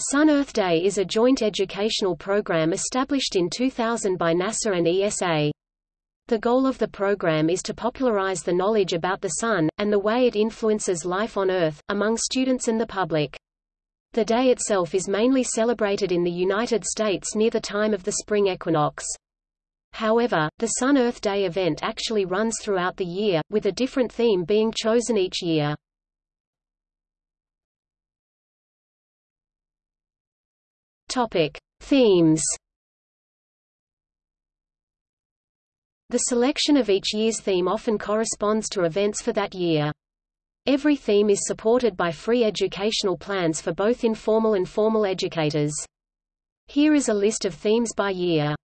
Sun-Earth Day is a joint educational program established in 2000 by NASA and ESA. The goal of the program is to popularize the knowledge about the Sun, and the way it influences life on Earth, among students and the public. The day itself is mainly celebrated in the United States near the time of the spring equinox. However, the Sun-Earth Day event actually runs throughout the year, with a different theme being chosen each year. Topic: Themes. The selection of each year's theme often corresponds to events for that year. Every theme is supported by free educational plans for both informal and formal educators. Here is a list of themes by year.